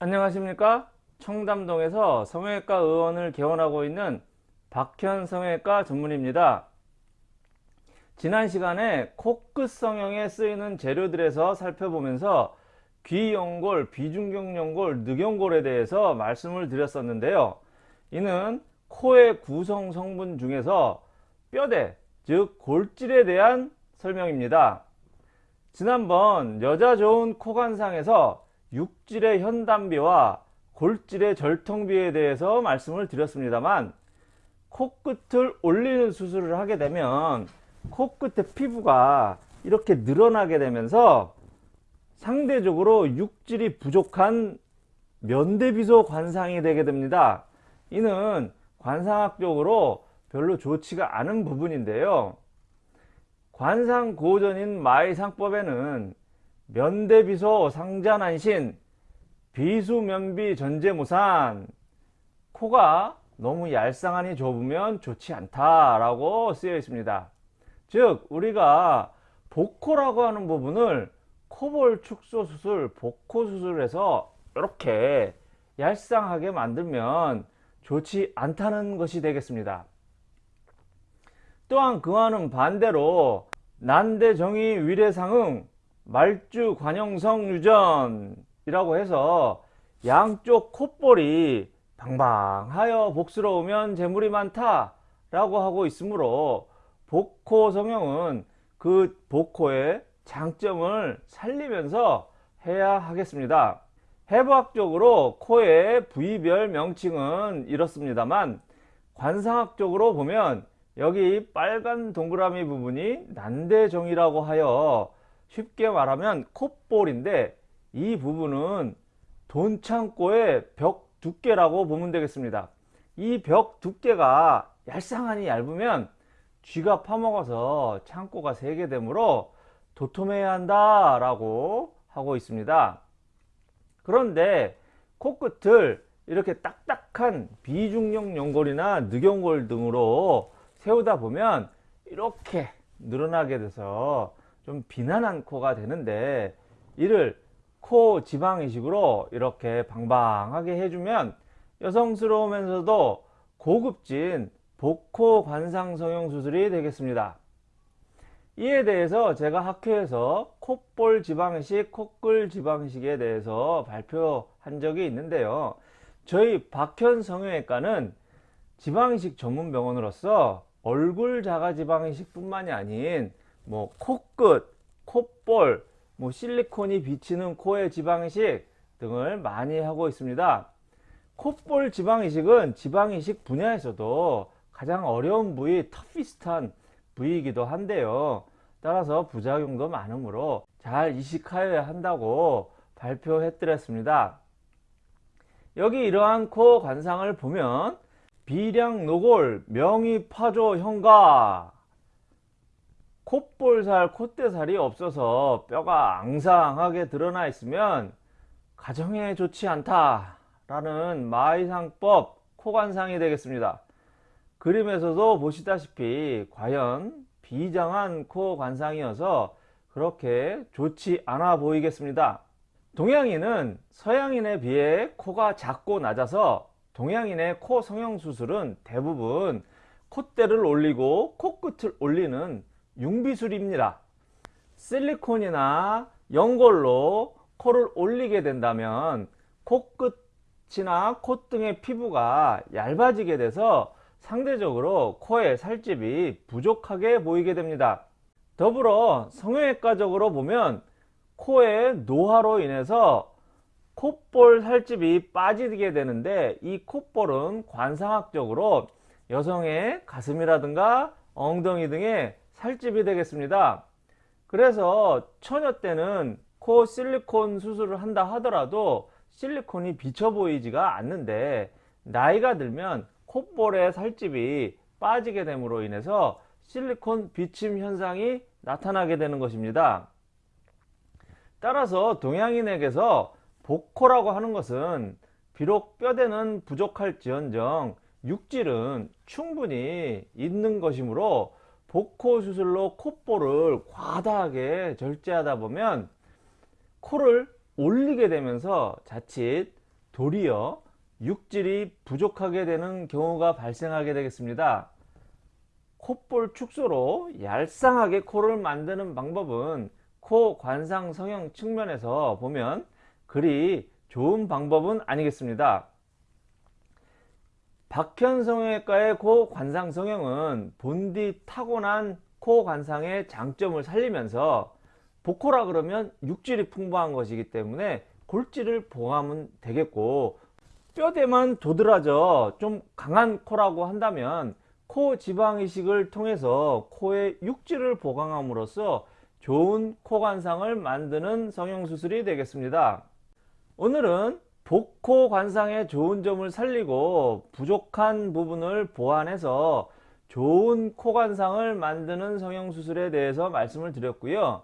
안녕하십니까? 청담동에서 성형외과 의원을 개원하고 있는 박현 성형외과 전문입니다. 지난 시간에 코끝 성형에 쓰이는 재료들에서 살펴보면서 귀연골, 비중경연골, 늑연골에 대해서 말씀을 드렸었는데요. 이는 코의 구성 성분 중에서 뼈대, 즉 골질에 대한 설명입니다. 지난번 여자 좋은 코관상에서 육질의 현담비와 골질의 절통비에 대해서 말씀을 드렸습니다만 코끝을 올리는 수술을 하게 되면 코끝의 피부가 이렇게 늘어나게 되면서 상대적으로 육질이 부족한 면대비소 관상이 되게 됩니다. 이는 관상학적으로 별로 좋지가 않은 부분인데요. 관상 고전인 마이상법에는 면대비소 상자난신 비수면비 전제무산 코가 너무 얄쌍하니 좁으면 좋지 않다 라고 쓰여 있습니다. 즉 우리가 복코라고 하는 부분을 코볼 축소 수술, 복코 수술에서 이렇게 얄쌍하게 만들면 좋지 않다는 것이 되겠습니다. 또한 그와는 반대로 난대정의 위례상응 말주 관형성 유전이라고 해서 양쪽 콧볼이 방방하여 복스러우면 재물이 많다 라고 하고 있으므로 복코 성형은 그 복코의 장점을 살리면서 해야 하겠습니다. 해부학적으로 코의 부위별 명칭은 이렇습니다만 관상학적으로 보면 여기 빨간 동그라미 부분이 난대정이라고 하여 쉽게 말하면 콧볼인데 이 부분은 돈 창고의 벽 두께라고 보면 되겠습니다. 이 벽 두께가 얄쌍하니 얇으면 쥐가 파먹어서 창고가 세게 되므로 도톰해야 한다 라고 하고 있습니다. 그런데 코끝을 이렇게 딱딱한 비중력 연골이나 늑연골 등으로 세우다 보면 이렇게 늘어나게 돼서 좀 비난한 코가 되는데 이를 코 지방 이식으로 이렇게 방방하게 해주면 여성스러우면서도 고급진 복코 관상 성형 수술이 되겠습니다. 이에 대해서 제가 학회에서 콧볼 지방이식, 코끌 지방이식에 대해서 발표한 적이 있는데요. 저희 박현 성형외과는 지방이식 전문 병원으로서 얼굴 자가 지방이식 뿐만이 아닌 뭐 코끝, 콧볼, 뭐 실리콘이 비치는 코의 지방이식 등을 많이 하고 있습니다. 콧볼 지방이식은 지방이식 분야에서도 가장 어려운 부위, 터피스트한 부위이기도 한데요. 따라서 부작용도 많으므로 잘 이식하여야 한다고 발표해 드렸습니다. 여기 이러한 코 관상을 보면 비량 노골, 명의 파조 현가 콧볼살, 콧대살이 없어서 뼈가 앙상하게 드러나 있으면 가정에 좋지 않다 라는 마이상법 코관상이 되겠습니다. 그림에서도 보시다시피 과연 비장한 코 관상이어서 그렇게 좋지 않아 보이겠습니다. 동양인은 서양인에 비해 코가 작고 낮아서 동양인의 코 성형수술은 대부분 콧대를 올리고 코끝을 올리는 융비술입니다. 실리콘이나 연골로 코를 올리게 된다면 코끝이나 콧등의 피부가 얇아지게 돼서 상대적으로 코의 살집이 부족하게 보이게 됩니다. 더불어 성형외과적으로 보면 코의 노화로 인해서 콧볼 살집이 빠지게 되는데 이 콧볼은 관상학적으로 여성의 가슴이라든가 엉덩이 등의 살집이 되겠습니다. 그래서 처녀 때는 코 실리콘 수술을 한다 하더라도 실리콘이 비쳐 보이지가 않는데 나이가 들면 콧볼의 살집이 빠지게 됨으로 인해서 실리콘 비침 현상이 나타나게 되는 것입니다. 따라서 동양인에게서 복코라고 하는 것은 비록 뼈대는 부족할지언정 육질은 충분히 있는 것이므로 복코 수술로 콧볼을 과다하게 절제하다 보면 코를 올리게 되면서 자칫 도리어 육질이 부족하게 되는 경우가 발생하게 되겠습니다. 콧볼 축소로 얄쌍하게 코를 만드는 방법은 코 관상 성형 측면에서 보면 그리 좋은 방법은 아니겠습니다. 박현 성형외과의 코 관상 성형은 본디 타고난 코 관상의 장점을 살리면서 복코라 그러면 육질이 풍부한 것이기 때문에 골질을 보강하면 되겠고 뼈대만 도드라져 좀 강한 코라고 한다면 코 지방 이식을 통해서 코의 육질을 보강함으로써 좋은 코 관상을 만드는 성형 수술이 되겠습니다. 오늘은 복코 관상의 좋은 점을 살리고 부족한 부분을 보완해서 좋은 코 관상을 만드는 성형 수술에 대해서 말씀을 드렸고요.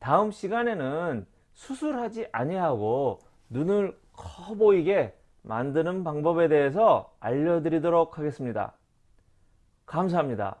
다음 시간에는 수술하지 아니하고 눈을 커 보이게 만드는 방법에 대해서 알려드리도록 하겠습니다. 감사합니다.